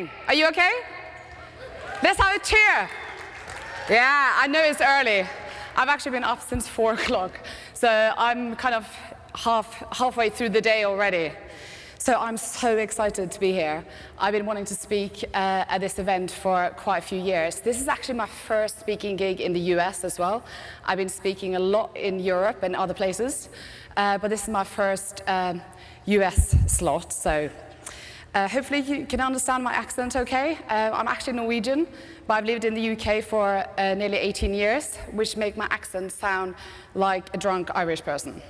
morning. Are you okay? Let's have a cheer. Yeah, I know it's early. I've actually been up since four o'clock, so I'm kind of half, halfway through the day already. So I'm so excited to be here. I've been wanting to speak uh, at this event for quite a few years. This is actually my first speaking gig in the US as well. I've been speaking a lot in Europe and other places, uh, but this is my first um, US slot, so uh, hopefully you can understand my accent okay. Uh, I'm actually Norwegian, but I've lived in the UK for uh, nearly 18 years, which make my accent sound like a drunk Irish person.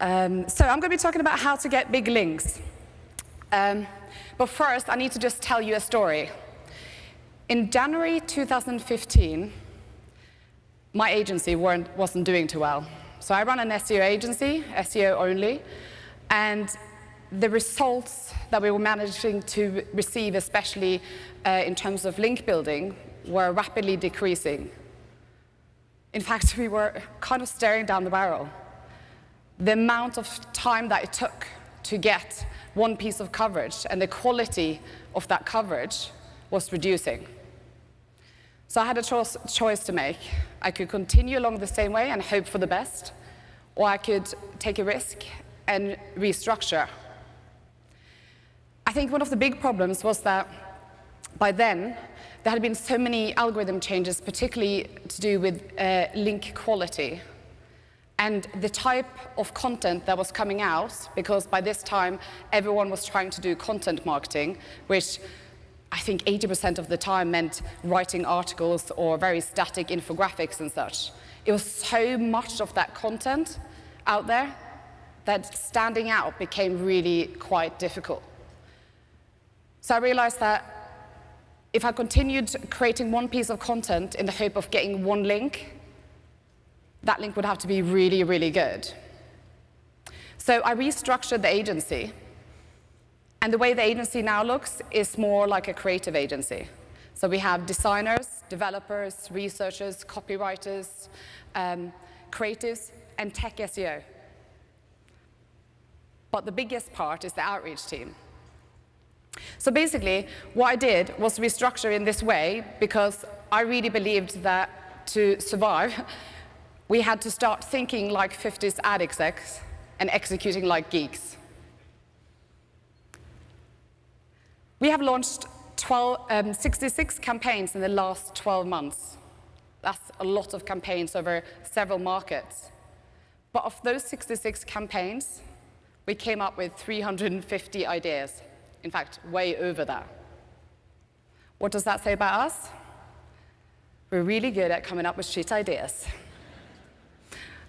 Um, so I'm going to be talking about how to get big links. Um, but first, I need to just tell you a story. In January 2015, my agency wasn't doing too well. So I run an SEO agency, SEO only, and the results that we were managing to receive, especially uh, in terms of link building, were rapidly decreasing. In fact, we were kind of staring down the barrel the amount of time that it took to get one piece of coverage and the quality of that coverage was reducing. So I had a cho choice to make. I could continue along the same way and hope for the best, or I could take a risk and restructure. I think one of the big problems was that by then, there had been so many algorithm changes, particularly to do with uh, link quality and the type of content that was coming out, because by this time everyone was trying to do content marketing, which I think 80% of the time meant writing articles or very static infographics and such. It was so much of that content out there that standing out became really quite difficult. So I realized that if I continued creating one piece of content in the hope of getting one link, that link would have to be really, really good. So I restructured the agency. And the way the agency now looks is more like a creative agency. So we have designers, developers, researchers, copywriters, um, creatives, and tech SEO. But the biggest part is the outreach team. So basically, what I did was restructure in this way because I really believed that to survive, we had to start thinking like 50s ad execs and executing like geeks. We have launched 12, um, 66 campaigns in the last 12 months. That's a lot of campaigns over several markets. But of those 66 campaigns, we came up with 350 ideas. In fact, way over that. What does that say about us? We're really good at coming up with shit ideas.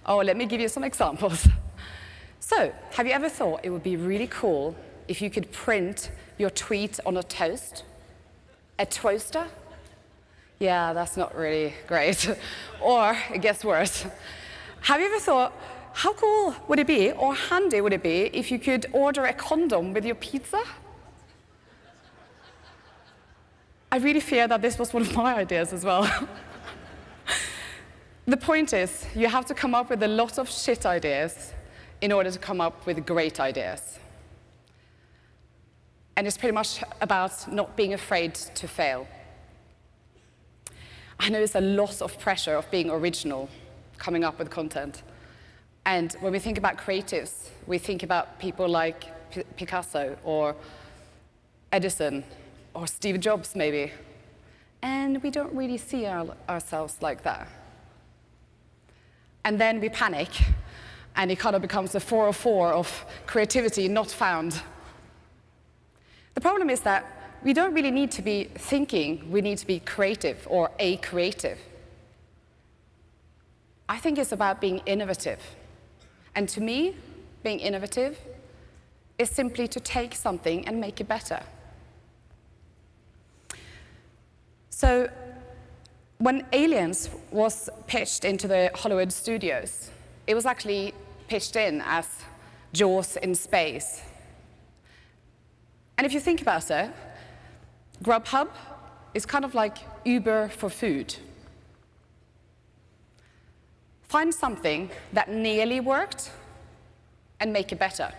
Oh, let me give you some examples. So, have you ever thought it would be really cool if you could print your tweet on a toast? A toaster? Yeah, that's not really great. or, it gets worse. Have you ever thought, how cool would it be, or handy would it be, if you could order a condom with your pizza? I really fear that this was one of my ideas as well. The point is, you have to come up with a lot of shit ideas in order to come up with great ideas. And it's pretty much about not being afraid to fail. I know there's a lot of pressure of being original, coming up with content. And when we think about creatives, we think about people like P Picasso or Edison or Steve Jobs, maybe. And we don't really see our, ourselves like that and then we panic, and it kind of becomes a 404 of creativity not found. The problem is that we don't really need to be thinking, we need to be creative or a creative. I think it's about being innovative. And to me, being innovative is simply to take something and make it better. So when Aliens was pitched into the Hollywood studios, it was actually pitched in as Jaws in space. And if you think about it, Grubhub is kind of like Uber for food. Find something that nearly worked and make it better.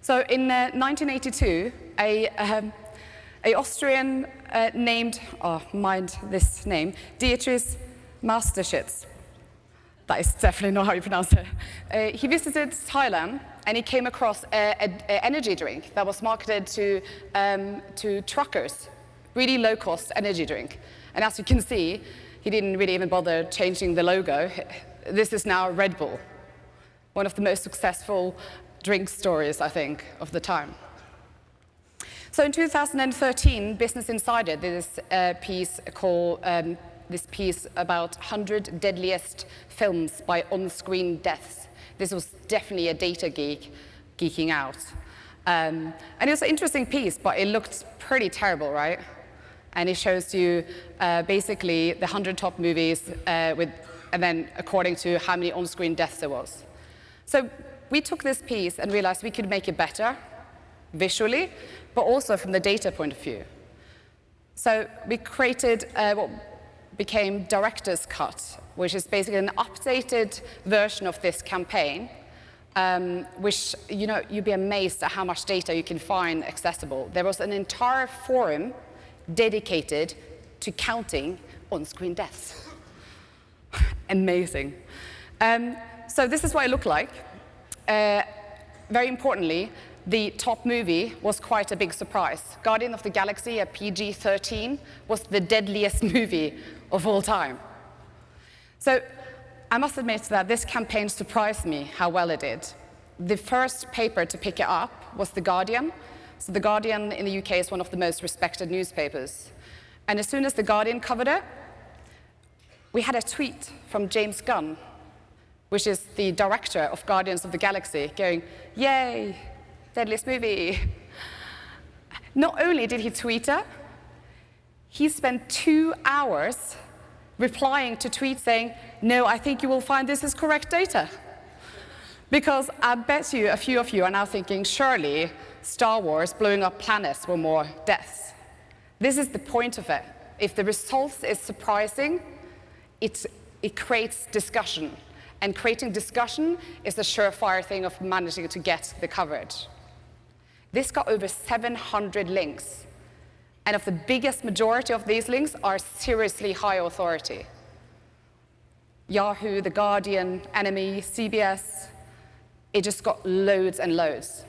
So in uh, 1982, a, um, a Austrian uh, named, oh, mind this name, Dietrich Mateschitz, that is definitely not how you pronounce it, uh, he visited Thailand and he came across an energy drink that was marketed to, um, to truckers, really low-cost energy drink. And as you can see, he didn't really even bother changing the logo. This is now Red Bull, one of the most successful drink stories, I think, of the time. So in 2013, Business Insider did this uh, piece called um, this piece about 100 deadliest films by on-screen deaths. This was definitely a data geek geeking out. Um, and it was an interesting piece, but it looked pretty terrible, right? And it shows you uh, basically the 100 top movies uh, with, and then according to how many on-screen deaths there was. So we took this piece and realized we could make it better visually, but also from the data point of view. So we created uh, what became Director's Cut, which is basically an updated version of this campaign, um, which, you know, you'd be amazed at how much data you can find accessible. There was an entire forum dedicated to counting on-screen deaths. Amazing. Um, so this is what it looked like. Uh, very importantly, the top movie was quite a big surprise. Guardian of the Galaxy, a PG-13, was the deadliest movie of all time. So I must admit that this campaign surprised me how well it did. The first paper to pick it up was The Guardian. So The Guardian in the UK is one of the most respected newspapers. And as soon as The Guardian covered it, we had a tweet from James Gunn, which is the director of Guardians of the Galaxy, going, yay, deadliest movie. Not only did he tweet it, he spent two hours replying to tweets saying, no, I think you will find this is correct data. Because I bet you a few of you are now thinking, surely Star Wars blowing up planets were more deaths. This is the point of it. If the result is surprising, it, it creates discussion. And creating discussion is the surefire thing of managing to get the coverage. This got over 700 links. And of the biggest majority of these links are seriously high authority. Yahoo, The Guardian, NME, CBS, it just got loads and loads.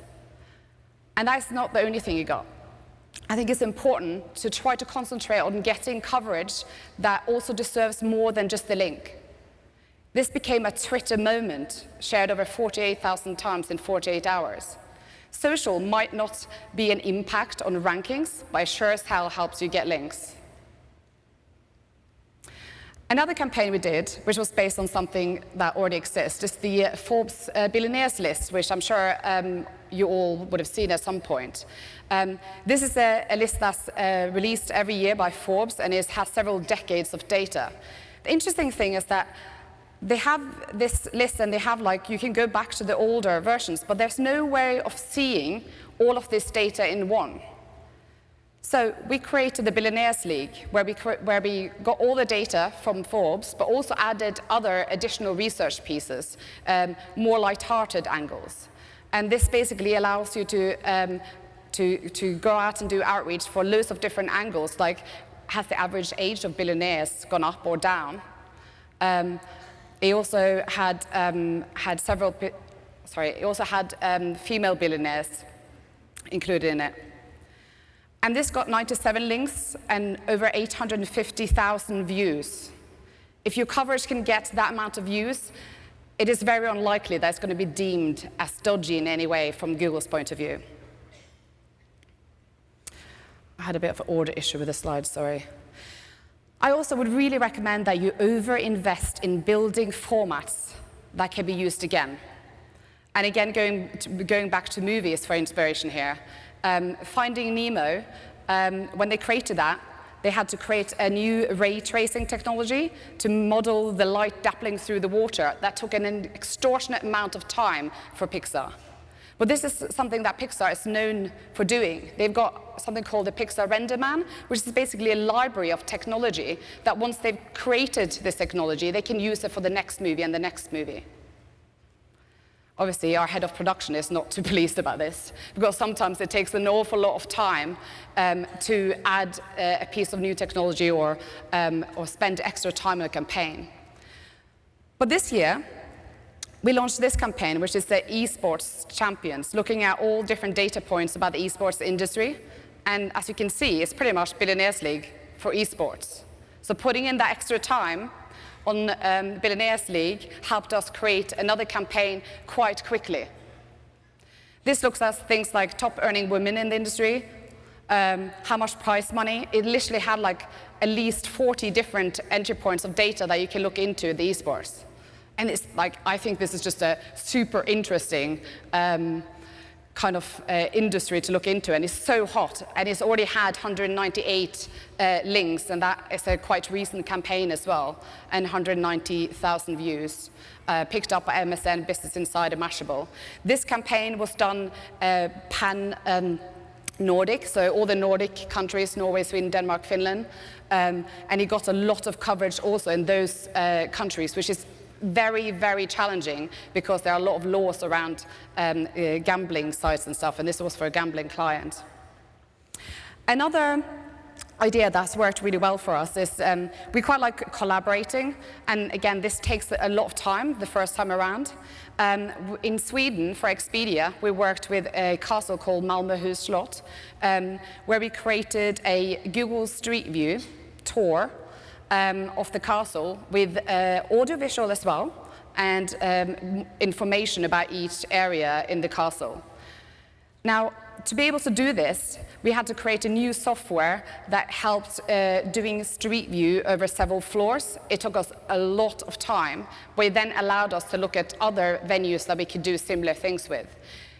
And that's not the only thing you got. I think it's important to try to concentrate on getting coverage that also deserves more than just the link. This became a Twitter moment, shared over 48,000 times in 48 hours. Social might not be an impact on rankings, but it sure as hell helps you get links. Another campaign we did, which was based on something that already exists, is the Forbes uh, billionaires list, which I'm sure um, you all would have seen at some point. Um, this is a, a list that's uh, released every year by Forbes and it has several decades of data. The interesting thing is that they have this list and they have like, you can go back to the older versions, but there's no way of seeing all of this data in one. So we created the Billionaires League, where we, where we got all the data from Forbes, but also added other additional research pieces, um, more light-hearted angles. And this basically allows you to, um, to, to go out and do outreach for loads of different angles, like has the average age of billionaires gone up or down? Um, he also had, um, had several, sorry, he also had um, female billionaires included in it. And this got 97 links and over 850,000 views. If your coverage can get that amount of views, it is very unlikely that it's going to be deemed as dodgy in any way from Google's point of view. I had a bit of an order issue with the slide, sorry. I also would really recommend that you over-invest in building formats that can be used again. And again, going, to, going back to movies for inspiration here, um, Finding Nemo, um, when they created that, they had to create a new ray tracing technology to model the light dappling through the water. That took an extortionate amount of time for Pixar. But this is something that Pixar is known for doing. They've got something called the Pixar RenderMan, which is basically a library of technology that once they've created this technology, they can use it for the next movie and the next movie. Obviously, our head of production is not too pleased about this because sometimes it takes an awful lot of time um, to add uh, a piece of new technology or, um, or spend extra time on a campaign. But this year, we launched this campaign, which is the esports champions, looking at all different data points about the esports industry. And as you can see, it's pretty much Billionaires League for esports. So putting in that extra time on um, Billionaires League helped us create another campaign quite quickly. This looks at things like top earning women in the industry, um, how much prize money. It literally had like at least 40 different entry points of data that you can look into the esports. And it's like, I think this is just a super interesting um, kind of uh, industry to look into, and it's so hot, and it's already had 198 uh, links, and that is a quite recent campaign as well, and 190,000 views. Uh, picked up by MSN, Business Insider, Mashable. This campaign was done uh, pan um, Nordic, so all the Nordic countries, Norway, Sweden, Denmark, Finland, um, and he got a lot of coverage also in those uh, countries, which is very, very challenging because there are a lot of laws around um, uh, gambling sites and stuff, and this was for a gambling client. Another idea that's worked really well for us is um, we quite like collaborating, and again, this takes a lot of time the first time around. Um, in Sweden, for Expedia, we worked with a castle called Malmöhus slott, um, where we created a Google Street View tour um, of the castle with uh, audiovisual as well and um, information about each area in the castle. Now, to be able to do this, we had to create a new software that helped uh, doing Street View over several floors. It took us a lot of time, but it then allowed us to look at other venues that we could do similar things with.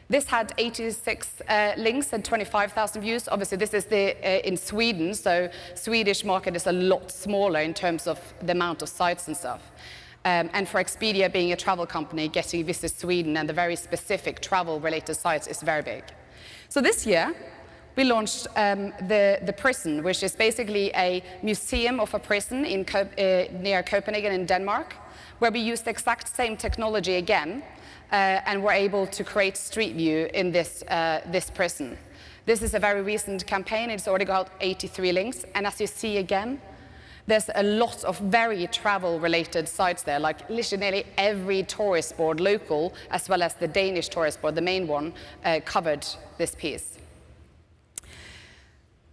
This had 86 uh, links and 25,000 views. Obviously, this is the, uh, in Sweden, so Swedish market is a lot smaller in terms of the amount of sites and stuff. Um, and for Expedia being a travel company, getting Visit Sweden and the very specific travel-related sites is very big. So this year, we launched um, the, the prison, which is basically a museum of a prison in, uh, near Copenhagen in Denmark, where we used the exact same technology again, and we were able to create Street View in this, uh, this prison. This is a very recent campaign. It's already got 83 links. And as you see again, there's a lot of very travel-related sites there, like literally nearly every tourist board, local, as well as the Danish tourist board, the main one, uh, covered this piece.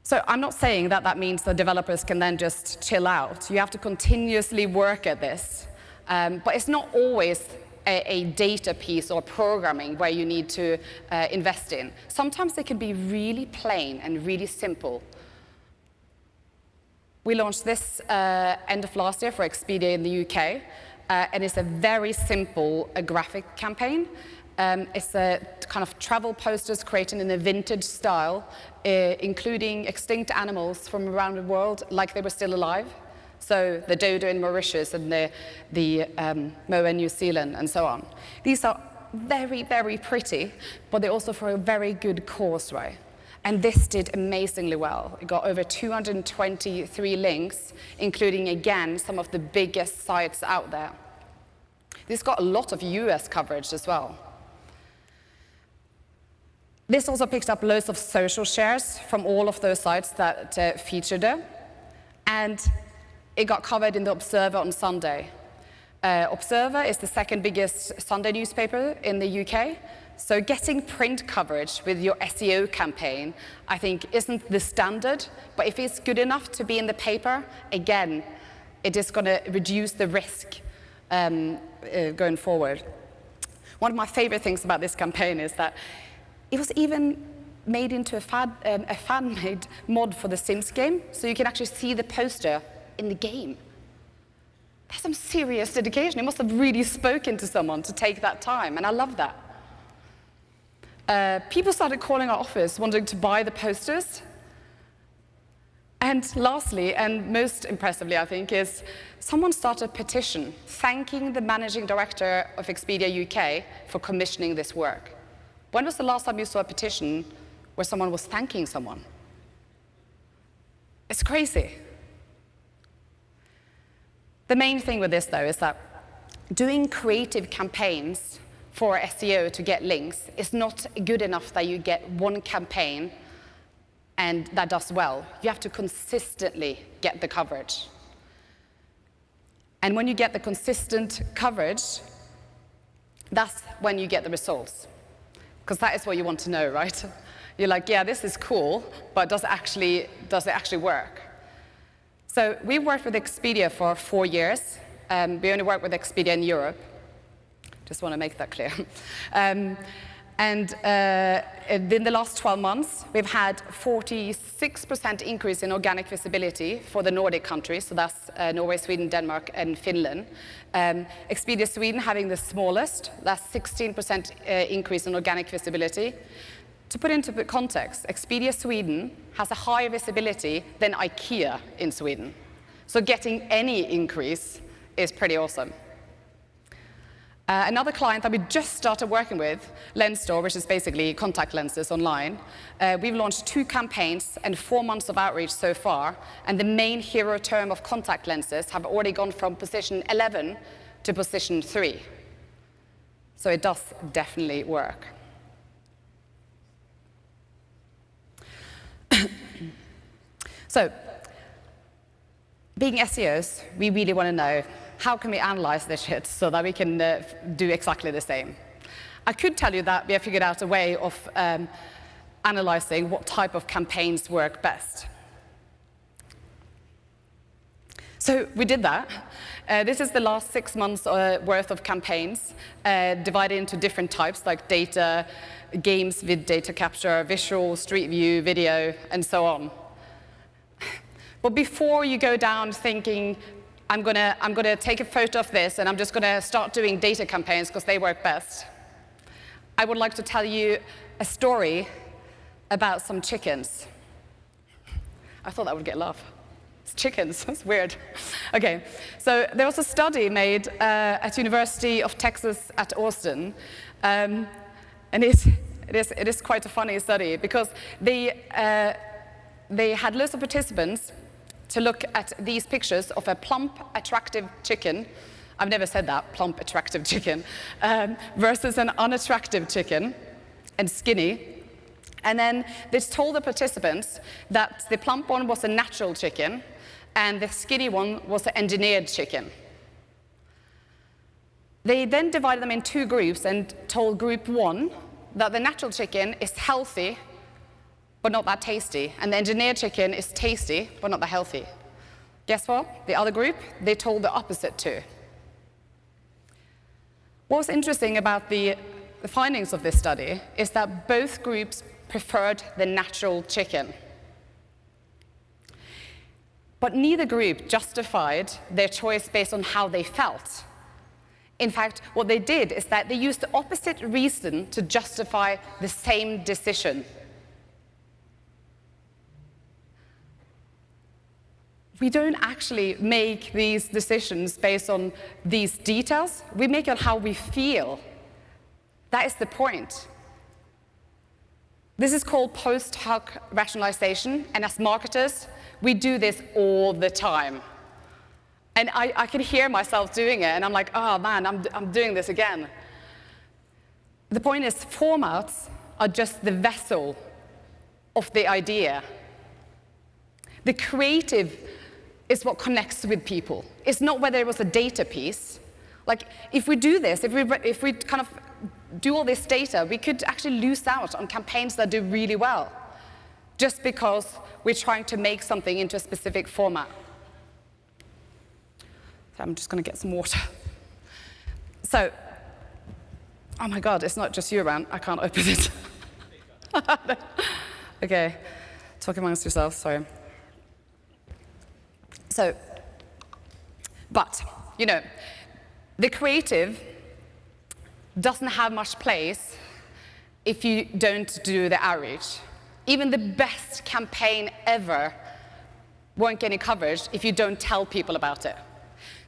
So I'm not saying that that means the developers can then just chill out. You have to continuously work at this. Um, but it's not always a, a, data piece or programming where you need to uh, invest in. Sometimes they can be really plain and really simple. We launched this uh, end of last year for Expedia in the UK, uh, and it's a very simple graphic campaign. Um, it's a kind of travel posters created in a vintage style, uh, including extinct animals from around the world like they were still alive. So the dodo in Mauritius and the, the um, moa in New Zealand and so on. These are very, very pretty, but they're also for a very good cause, right? And this did amazingly well. It got over 223 links, including, again, some of the biggest sites out there. This got a lot of US coverage as well. This also picked up loads of social shares from all of those sites that uh, featured it. And it got covered in the Observer on Sunday. Uh, Observer is the second biggest Sunday newspaper in the UK. So getting print coverage with your SEO campaign, I think, isn't the standard. But if it's good enough to be in the paper, again, it is going to reduce the risk um, uh, going forward. One of my favorite things about this campaign is that it was even made into a, um, a fan-made mod for the Sims game, so you can actually see the poster in the game. That's some serious dedication. It must have really spoken to someone to take that time, and I love that. Uh, people started calling our office wanting to buy the posters. And lastly, and most impressively, I think, is someone started a petition thanking the managing director of Expedia UK for commissioning this work. When was the last time you saw a petition where someone was thanking someone? It's crazy. The main thing with this, though, is that doing creative campaigns for SEO to get links. is not good enough that you get one campaign and that does well. You have to consistently get the coverage. And when you get the consistent coverage, that's when you get the results. Because that is what you want to know, right? You're like, yeah, this is cool, but does it actually, does it actually work? So we worked with Expedia for four years. Um, we only work with Expedia in Europe. Just want to make that clear. um, and uh, in the last 12 months, we've had 46% increase in organic visibility for the Nordic countries, so that's uh, Norway, Sweden, Denmark, and Finland. Um, Expedia Sweden having the smallest, that's 16% uh, increase in organic visibility. To put into context, Expedia Sweden has a higher visibility than IKEA in Sweden. So getting any increase is pretty awesome. Uh, another client that we just started working with, Lenstore, which is basically contact lenses online, uh, we've launched two campaigns and four months of outreach so far, and the main hero term of contact lenses have already gone from position 11 to position 3. So it does definitely work. So, being SEOs, we really want to know how can we analyze this shit so that we can uh, do exactly the same? I could tell you that we have figured out a way of um, analyzing what type of campaigns work best. So we did that. Uh, this is the last six months uh, worth of campaigns uh, divided into different types like data, games with data capture, visual, street view, video, and so on. But before you go down thinking I'm going to I'm gonna take a photo of this and I'm just going to start doing data campaigns because they work best. I would like to tell you a story about some chickens. I thought that would get laugh. It's chickens, that's weird. Okay, so there was a study made uh, at University of Texas at Austin, um, and it, it, is, it is quite a funny study because they, uh, they had lots of participants to look at these pictures of a plump, attractive chicken, I've never said that, plump, attractive chicken, um, versus an unattractive chicken and skinny. And then they told the participants that the plump one was a natural chicken and the skinny one was an engineered chicken. They then divided them in two groups and told group one that the natural chicken is healthy but not that tasty. And the engineered chicken is tasty, but not that healthy. Guess what? The other group, they told the opposite too. What was interesting about the, the findings of this study is that both groups preferred the natural chicken. But neither group justified their choice based on how they felt. In fact, what they did is that they used the opposite reason to justify the same decision. We don't actually make these decisions based on these details. We make it how we feel. That is the point. This is called post hoc rationalization, and as marketers, we do this all the time. And I, I can hear myself doing it, and I'm like, oh man, I'm, I'm doing this again. The point is, formats are just the vessel of the idea. The creative is what connects with people. It's not whether it was a data piece. Like, if we do this, if we, if we kind of do all this data, we could actually lose out on campaigns that do really well, just because we're trying to make something into a specific format. So I'm just going to get some water. So, oh my God, it's not just you around. I can't open it. okay, talk amongst yourselves, sorry. So, but, you know, the creative doesn't have much place if you don't do the outreach. Even the best campaign ever won't get any coverage if you don't tell people about it.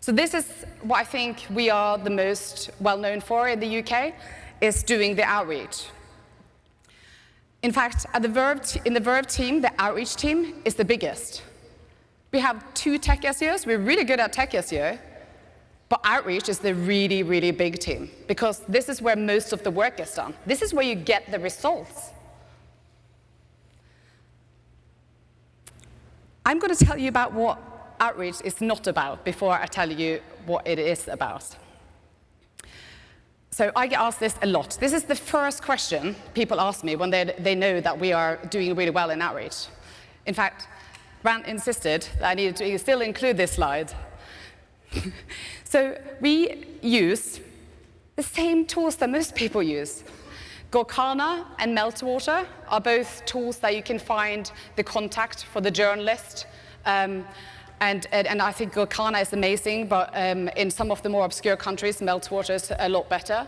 So this is what I think we are the most well known for in the UK, is doing the outreach. In fact, at the Verve in the Verve team, the outreach team is the biggest. We have two tech SEOs. We're really good at tech SEO. But outreach is the really, really big team because this is where most of the work is done. This is where you get the results. I'm going to tell you about what outreach is not about before I tell you what it is about. So I get asked this a lot. This is the first question people ask me when they, they know that we are doing really well in outreach. In fact, Brand insisted that I needed to still include this slide. so we use the same tools that most people use. Gorkana and Meltwater are both tools that you can find the contact for the journalist. Um, and, and, and, I think Gorkana is amazing, but um, in some of the more obscure countries, Meltwater is a lot better.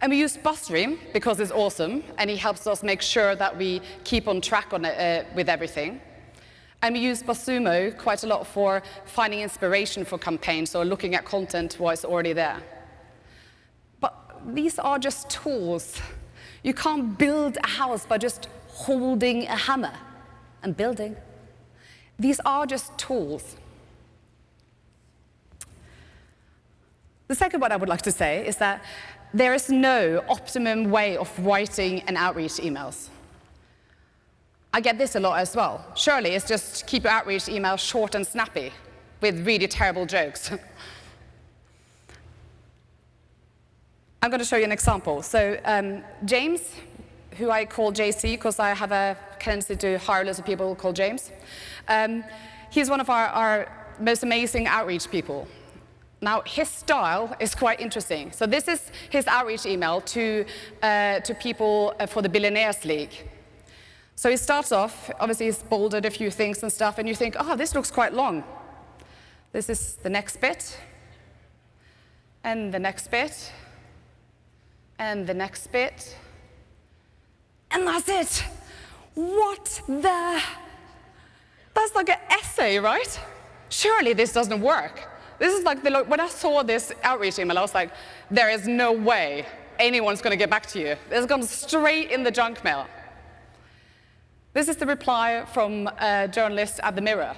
And we use BuzzStream because it's awesome, and he helps us make sure that we keep on track on it, uh, with everything. And we use BuzzSumo quite a lot for finding inspiration for campaigns or looking at content what's already there. But these are just tools. You can't build a house by just holding a hammer and building. These are just tools. The second one I would like to say is that there is no optimum way of writing an outreach emails. I get this a lot as well. Surely it's just keep your outreach email short and snappy with really terrible jokes. I'm going to show you an example. So um, James, who I call JC because I have a tendency to hire lots of people called James, um, he's one of our, our most amazing outreach people. Now, his style is quite interesting. So this is his outreach email to, uh, to people uh, for the Billionaires League. So he starts off, obviously he's bolded a few things and stuff, and you think, oh, this looks quite long. This is the next bit, and the next bit, and the next bit, and that's it. What the? That's like an essay, right? Surely this doesn't work. This is like, the, when I saw this outreach email, I was like, there is no way anyone's going to get back to you. This comes straight in the junk mail. This is the reply from a journalist at The Mirror.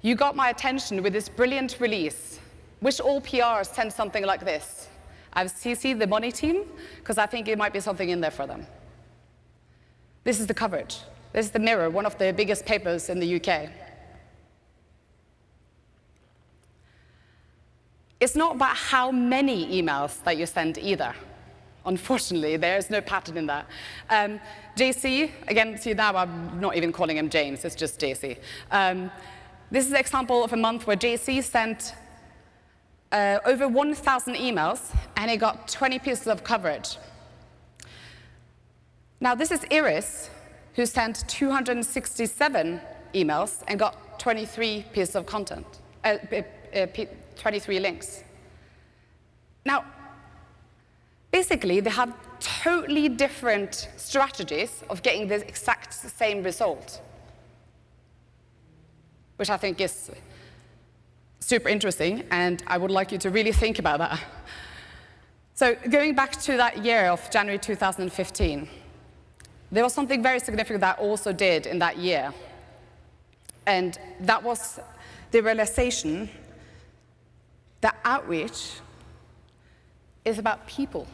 You got my attention with this brilliant release. Wish all PRs sent something like this. I've CC'd the money team because I think it might be something in there for them. This is the coverage. This is The Mirror, one of the biggest papers in the UK. It's not about how many emails that you send either. Unfortunately, there's no pattern in that. Um, JC, again, see now I'm not even calling him James, it's just JC. Um, this is an example of a month where JC sent uh, over 1,000 emails and he got 20 pieces of coverage. Now this is Iris, who sent 267 emails and got 23 pieces of content, uh, uh, 23 links. Now, Basically, they have totally different strategies of getting the exact same result, which I think is super interesting, and I would like you to really think about that. So going back to that year of January 2015, there was something very significant that I also did in that year. And that was the realization that outreach is about people.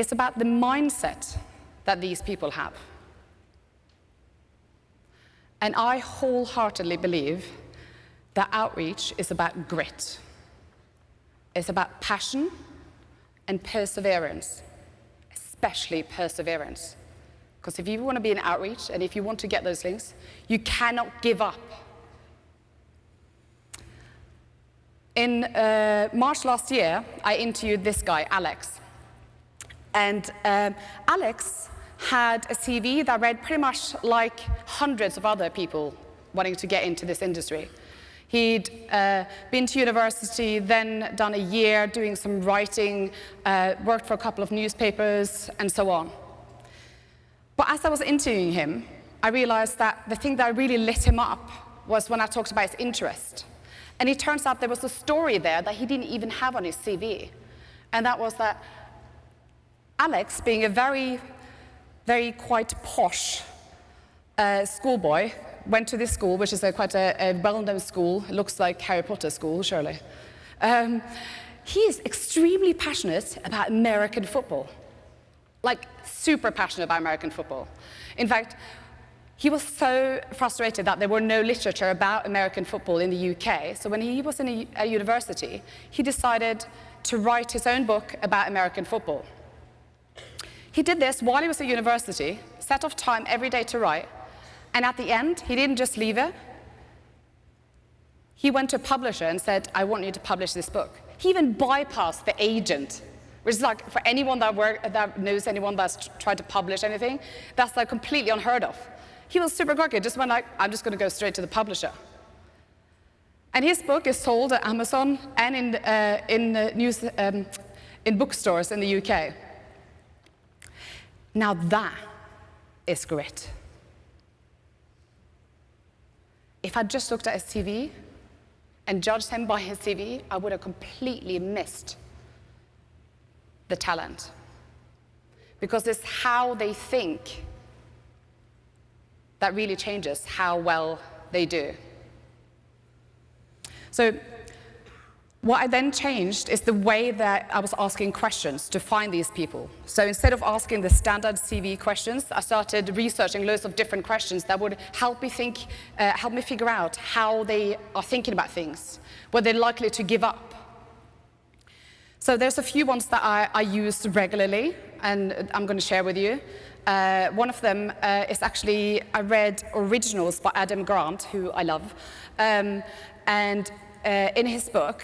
It's about the mindset that these people have. And I wholeheartedly believe that outreach is about grit. It's about passion and perseverance, especially perseverance. Because if you want to be in outreach and if you want to get those links, you cannot give up. In uh, March last year, I interviewed this guy, Alex. And um, Alex had a CV that read pretty much like hundreds of other people wanting to get into this industry. He'd uh, been to university, then done a year doing some writing, uh, worked for a couple of newspapers, and so on. But as I was interviewing him, I realized that the thing that really lit him up was when I talked about his interest. And it turns out there was a story there that he didn't even have on his CV. And that was that Alex, being a very, very quite posh uh, schoolboy went to this school, which is a, quite a, a well-known school. It looks like Harry Potter school, surely. Um, he is extremely passionate about American football, like super passionate about American football. In fact, he was so frustrated that there were no literature about American football in the UK. So when he was in a, a university, he decided to write his own book about American football. He did this while he was at university, set off time every day to write, and at the end, he didn't just leave it. He went to a publisher and said, I want you to publish this book. He even bypassed the agent, which is like, for anyone that, work, that knows anyone that's tried to publish anything, that's like completely unheard of. He was super cocky, just went like, I'm just going to go straight to the publisher. And his book is sold at Amazon and in, uh, in, uh, news, um, in bookstores in the UK. Now that is grit. If I'd just looked at his CV and judged him by his CV, I would have completely missed the talent. Because it's how they think that really changes how well they do. So what I then changed is the way that I was asking questions to find these people. So instead of asking the standard CV questions, I started researching loads of different questions that would help me think, uh, help me figure out how they are thinking about things, were they're likely to give up. So there's a few ones that I, I use regularly, and I'm going to share with you. Uh, one of them uh, is actually, I read Originals by Adam Grant, who I love. Um, and uh, in his book,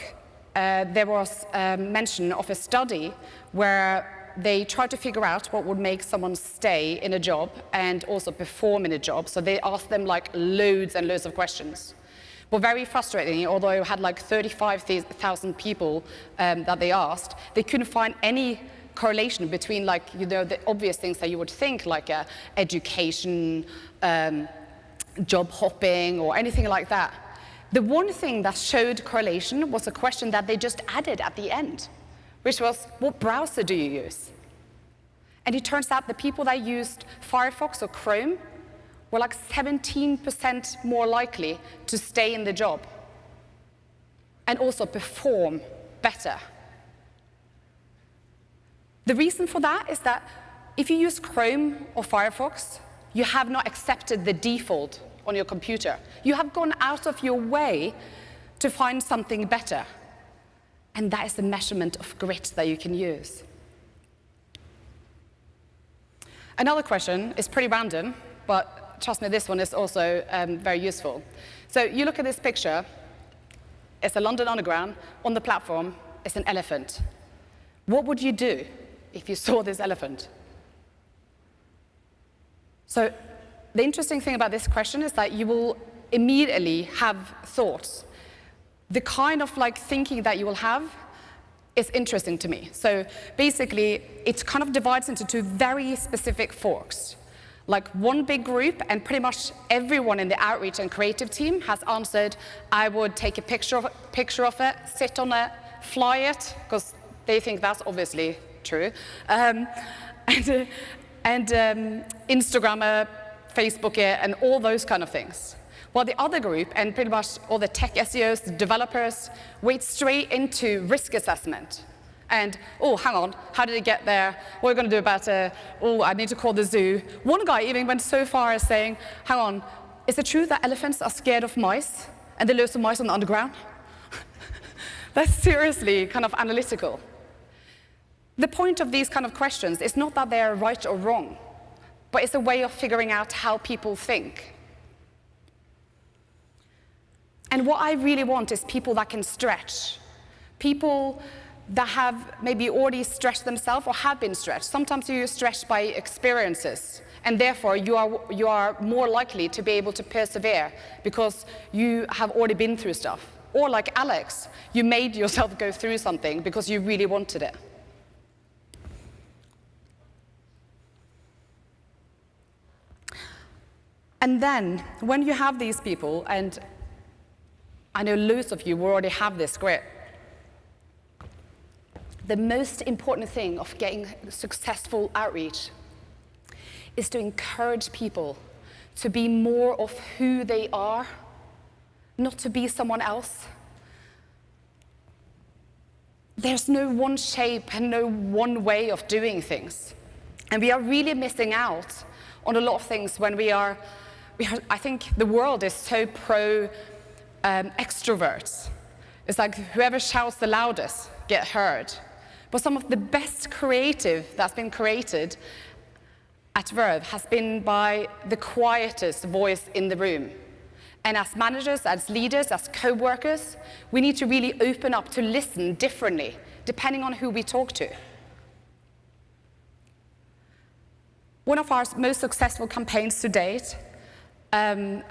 uh, there was um, mention of a study where they tried to figure out what would make someone stay in a job and also perform in a job. So they asked them like loads and loads of questions. But very frustrating, although it had like 35,000 people um, that they asked, they couldn't find any correlation between like, you know, the obvious things that you would think like uh, education, um, job hopping or anything like that. The one thing that showed correlation was a question that they just added at the end, which was, what browser do you use? And it turns out the people that used Firefox or Chrome were like 17% more likely to stay in the job and also perform better the reason for that is that if you use Chrome or Firefox, you have not accepted the default on your computer. You have gone out of your way to find something better. And that is the measurement of grit that you can use. Another question is pretty random, but trust me, this one is also um, very useful. So you look at this picture, it's a London Underground, on the platform is an elephant. What would you do if you saw this elephant? So the interesting thing about this question is that you will immediately have thoughts. The kind of like thinking that you will have is interesting to me. So basically, it kind of divides into two very specific forks. Like one big group, and pretty much everyone in the outreach and creative team has answered, I would take a picture of, picture of it, sit on it, fly it, because they think that's obviously true. Um, and, uh, and um, Instagram, uh, Facebook, uh, and all those kind of things. While the other group, and pretty much all the tech SEOs, the developers, wade straight into risk assessment. And, oh, hang on, how did it get there? What are we going to do about it? Oh, I need to call the zoo. One guy even went so far as saying, hang on, is it true that elephants are scared of mice? And they lose of mice on the underground? That's seriously kind of analytical. The point of these kind of questions is not that they are right or wrong, but it's a way of figuring out how people think. And what I really want is people that can stretch, people that have maybe already stretched themselves or have been stretched. Sometimes you're stretched by experiences, and therefore you are, you are more likely to be able to persevere because you have already been through stuff. Or like Alex, you made yourself go through something because you really wanted it. And then, when you have these people, and I know loads of you already have this grit, the most important thing of getting successful outreach is to encourage people to be more of who they are, not to be someone else. There's no one shape and no one way of doing things. And we are really missing out on a lot of things when we are, I think the world is so pro um, extroverts. It's like whoever shouts the loudest get heard. But some of the best creative that's been created at Verve has been by the quietest voice in the room. And as managers, as leaders, as co-workers, we need to really open up to listen differently, depending on who we talk to. One of our most successful campaigns to date, um,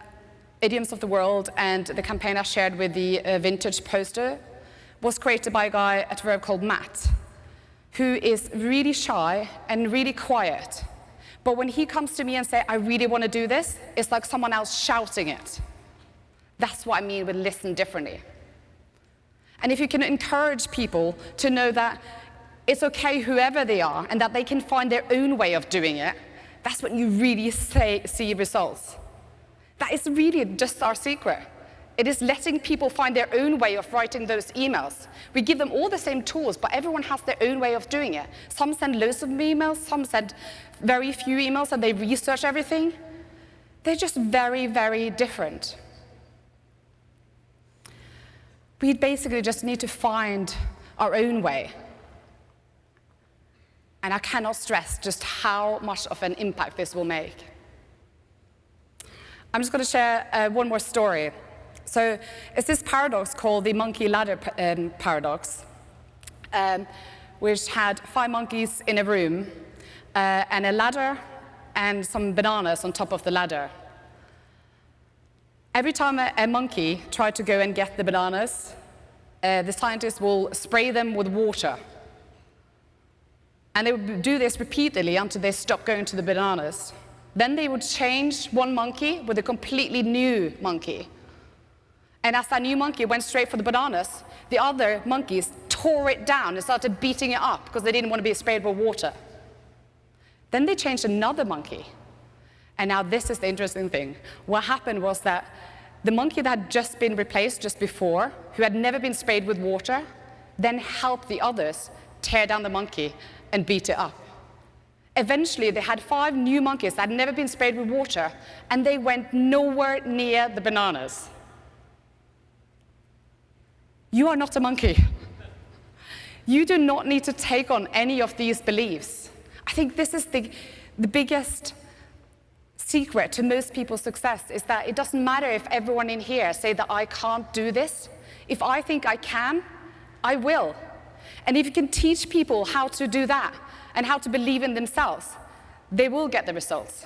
Idioms of the World, and the campaign I shared with the uh, vintage poster, was created by a guy at Verve called Matt, who is really shy and really quiet. But when he comes to me and say, I really want to do this, it's like someone else shouting it. That's what I mean with listen differently. And if you can encourage people to know that it's okay whoever they are and that they can find their own way of doing it, that's when you really say, see results. That is really just our secret. It is letting people find their own way of writing those emails. We give them all the same tools, but everyone has their own way of doing it. Some send loads of emails, some send very few emails and they research everything. They're just very, very different. We basically just need to find our own way. And I cannot stress just how much of an impact this will make. I'm just going to share uh, one more story. So it's this paradox called the monkey ladder um, paradox, um, which had five monkeys in a room uh, and a ladder and some bananas on top of the ladder. Every time a, a monkey tried to go and get the bananas, uh, the scientists will spray them with water and they would do this repeatedly until they stopped going to the bananas. Then they would change one monkey with a completely new monkey. And as that new monkey went straight for the bananas, the other monkeys tore it down and started beating it up because they didn't want to be sprayed with water. Then they changed another monkey. And now this is the interesting thing. What happened was that the monkey that had just been replaced just before, who had never been sprayed with water, then helped the others tear down the monkey and beat it up. Eventually, they had five new monkeys that had never been sprayed with water, and they went nowhere near the bananas. You are not a monkey. You do not need to take on any of these beliefs. I think this is the, the biggest secret to most people's success is that it doesn't matter if everyone in here say that I can't do this. If I think I can, I will. And if you can teach people how to do that and how to believe in themselves, they will get the results.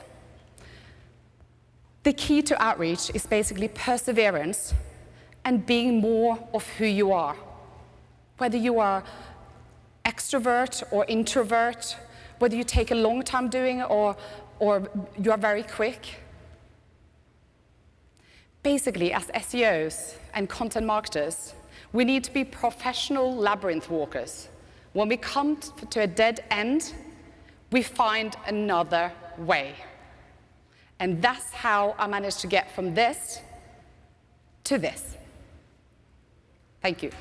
The key to outreach is basically perseverance and being more of who you are. Whether you are extrovert or introvert, whether you take a long time doing it or, or you are very quick. Basically, as SEOs and content marketers, we need to be professional labyrinth walkers. When we come to a dead end, we find another way. And that's how I managed to get from this to this. Thank you.